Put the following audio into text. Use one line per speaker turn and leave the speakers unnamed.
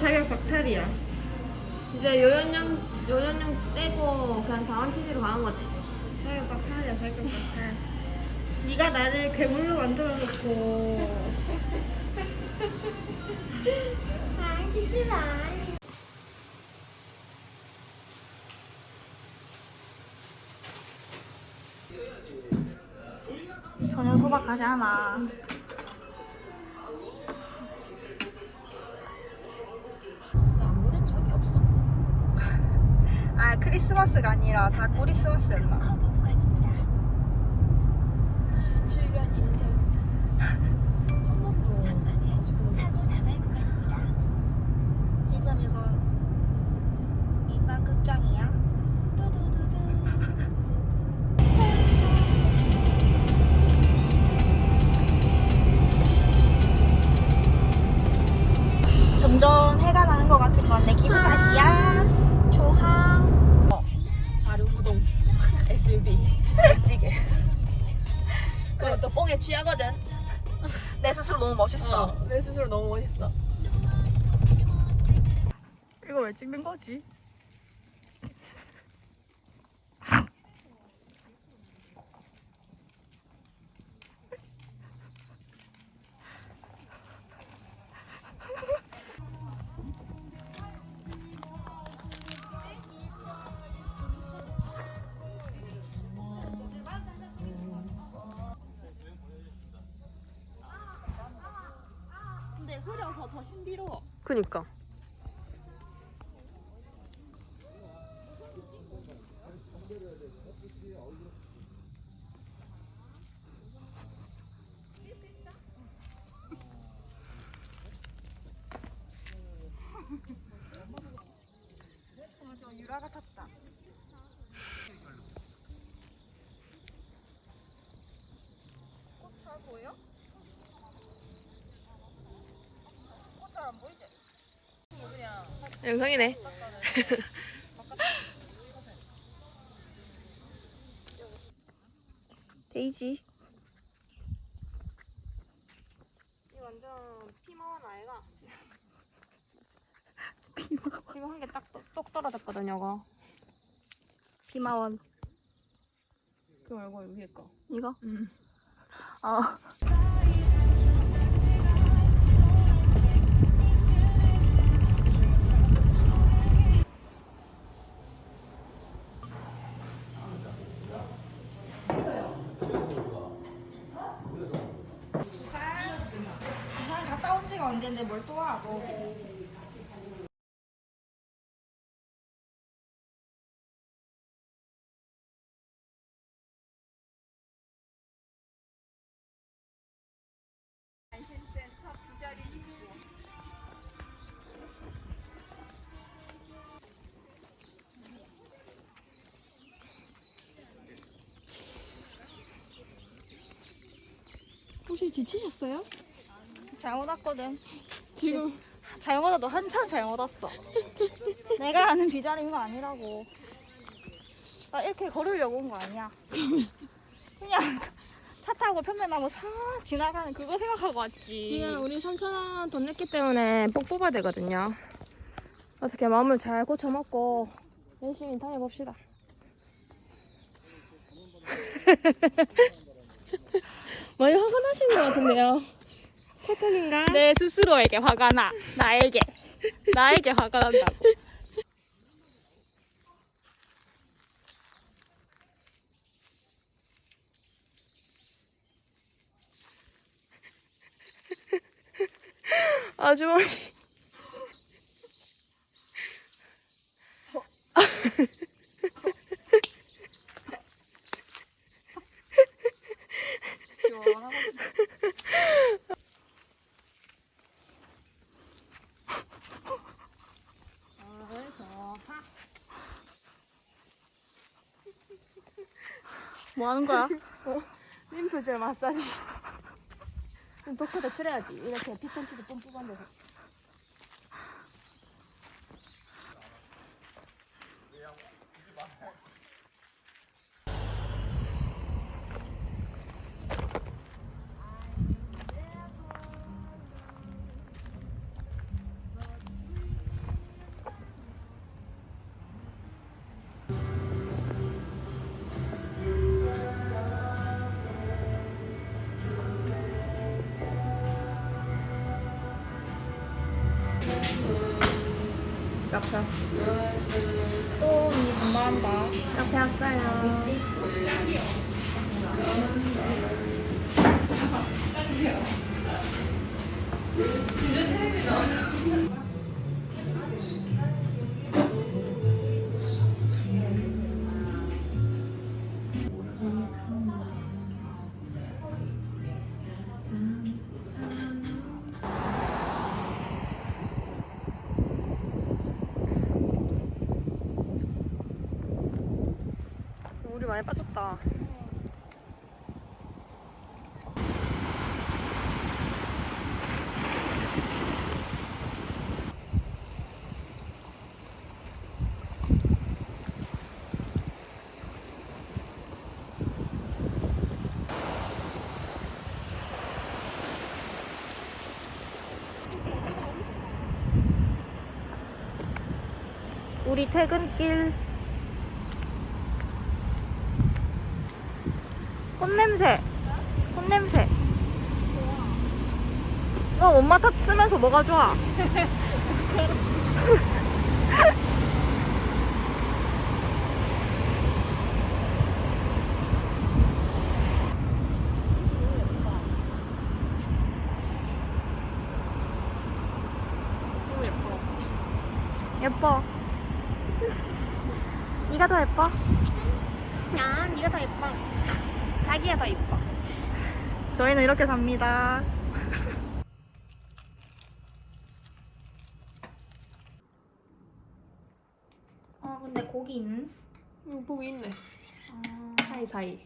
자격 박탈이야.
이제 요연령 요연령 떼고 그냥 자원치즈로 가는 거지.
자격 박탈이야 자격 박탈. 네가 나를 괴물로 만들어 놓고. 아 찍지 마. 저녁 소박 하잖아. 아 크리스마스가 아니라 다 크리스마스였나?
진짜. 27년 인생 한 번도.
지금 이거 인간 극장이야?
취하거든.
내 스스로 너무 멋있어.
어, 내 스스로 너무 멋있어.
이거 왜 찍는 거지? 더 신비로워.
그니까.
어, 저 유라 같았다. 꽃잘 보여? 꽃 잘 안 보이지?
영상이네.
데이지.
이 완전 피마원 아이가.
피마원.
지금 한개 딱 똑 떨어졌거든요, 이거.
피마원.
그 말고 위에 거.
이거?
응.
아. 언젠데 뭘또 와, 너.
혹시 지치셨어요?
잘못 왔거든.
지금
잘못 와도 한참 잘못 왔어. 내가 아는 비자리가 아니라고. 나 이렇게 걸으려고 온 거 아니야. 그냥 차 타고 편면나무 싹 지나가는 그거 생각하고 왔지.
지금 우리 3,000원 돈 냈기 때문에 복 뽑아야 되거든요. 어떻게 마음을 잘 고쳐먹고 열심히 다녀봅시다. 많이 화가 나신 것 같은데요. 착각인가?
내 스스로에게 화가 나. 나에게. 나에게 화가 난다고.
아주머니.
뭐 하는 거야?
림프절 마사지. 좀 독하게 칠해야지. 이렇게 피톤치드 뿜뿜한 데서. 카페 왔어.
또이 분발한다.
카페 왔어요. 우리 많이 빠졌다.
우리 퇴근길. 꽃냄새. 꽃냄새. 어, 엄마 탓 쓰면서 뭐가 좋아? 예뻐. 네가 더 예뻐?
야, 네가 더 예뻐. 자기가 더 예뻐.
저희는 이렇게 삽니다. 어, 근데 고기 있는?
이거 보고 있네.
아,
사이사이.